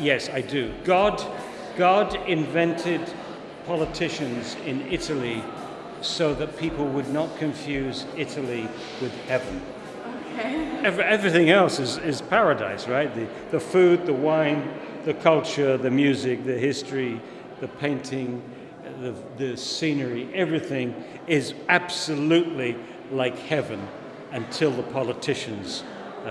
yes, I do. God, God invented politicians in Italy so that people would not confuse Italy with heaven. Okay. Every, everything else is, is paradise, right? The, the food, the wine, the culture, the music, the history, the painting, the, the scenery, everything is absolutely like heaven until the politicians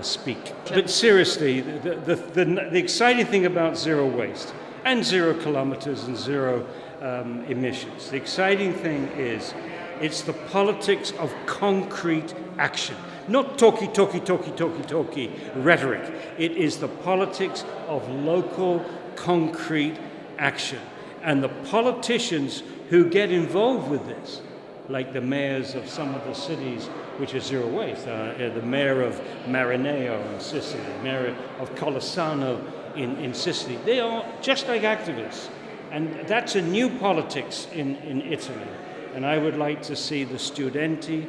speak. But seriously, the, the, the, the exciting thing about zero waste and zero kilometers and zero um, emissions, the exciting thing is it's the politics of concrete action. Not talky, talky, talky, talky, talky rhetoric. It is the politics of local, concrete action. And the politicians who get involved with this, like the mayors of some of the cities which are zero waste, uh, the mayor of Maranello in Sicily, mayor of Collesano in, in Sicily, they are just like activists. And that's a new politics in, in Italy. And I would like to see the studenti,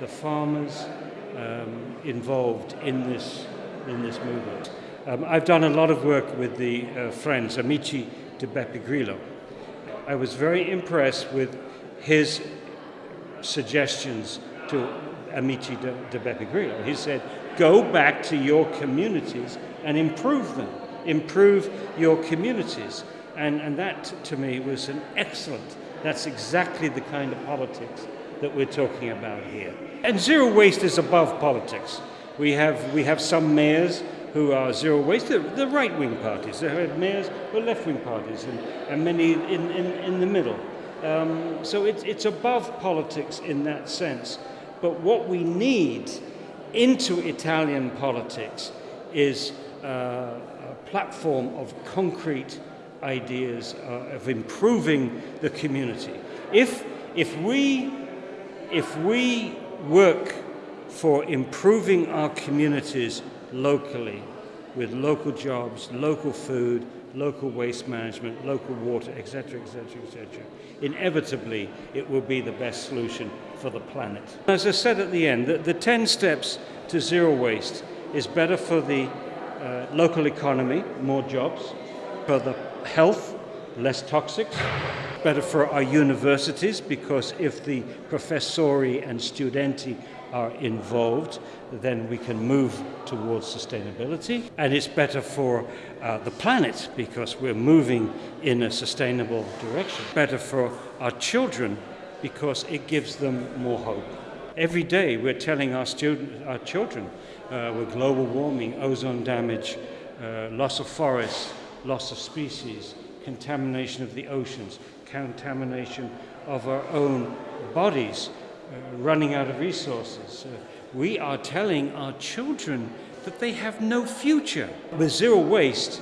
the farmers um, involved in this, in this movement. Um, I've done a lot of work with the uh, friends, Amici di Beppe Grillo. I was very impressed with his suggestions to Amici de, de Beppe Grillo. He said, go back to your communities and improve them, improve your communities. And, and that, to me, was an excellent, that's exactly the kind of politics that we're talking about here. And zero waste is above politics. We have, we have some mayors who are zero waste, the, the right-wing parties. There have mayors who are left-wing parties and, and many in, in, in the middle. Um, so it's, it's above politics in that sense. But what we need into Italian politics is uh, a platform of concrete ideas uh, of improving the community. If, if, we, if we work for improving our communities locally with local jobs, local food, local waste management, local water, etc., etc., etc. Inevitably, it will be the best solution for the planet. As I said at the end, the, the 10 steps to zero waste is better for the uh, local economy, more jobs, for the health, less toxics, better for our universities because if the professori and studenti are involved, then we can move towards sustainability. And it's better for uh, the planet because we're moving in a sustainable direction. Better for our children because it gives them more hope. Every day we're telling our, student, our children uh, with global warming, ozone damage, uh, loss of forests, loss of species, contamination of the oceans, contamination of our own bodies, uh, running out of resources. Uh, we are telling our children that they have no future. With zero waste,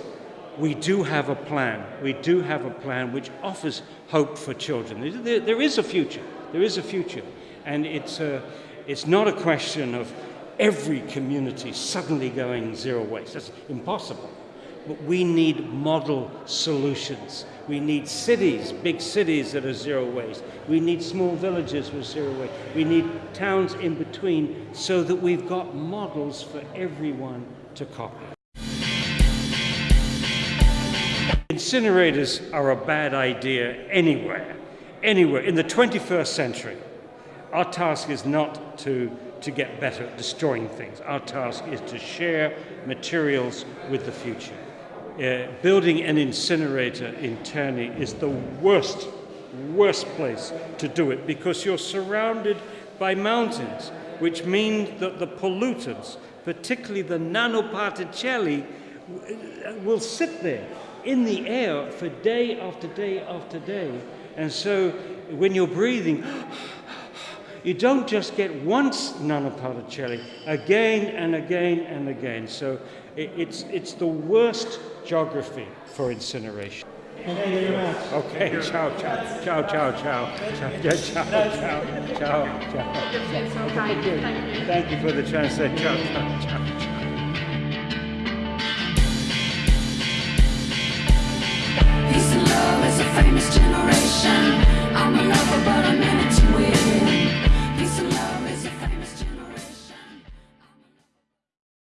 we do have a plan. We do have a plan which offers hope for children. There, there is a future. There is a future. And it's, a, it's not a question of every community suddenly going zero waste. That's impossible. But we need model solutions. We need cities, big cities that are zero waste. We need small villages with zero waste. We need towns in between so that we've got models for everyone to copy. Incinerators are a bad idea anywhere, anywhere. In the 21st century, our task is not to, to get better at destroying things. Our task is to share materials with the future. Uh, building an incinerator in Terni is the worst, worst place to do it because you're surrounded by mountains, which means that the pollutants, particularly the nanoparticelli, will sit there in the air for day after day after day. And so when you're breathing, you don't just get once nanoparticelli, again and again and again. So it's, it's the worst geography for incineration. Thank you very much. Okay, ciao, ciao, ciao, ciao, ciao, ciao, ciao, ciao, ciao, ciao, ciao. You're so kind. Thank you. Thank you for the translation. Ciao, ciao, ciao.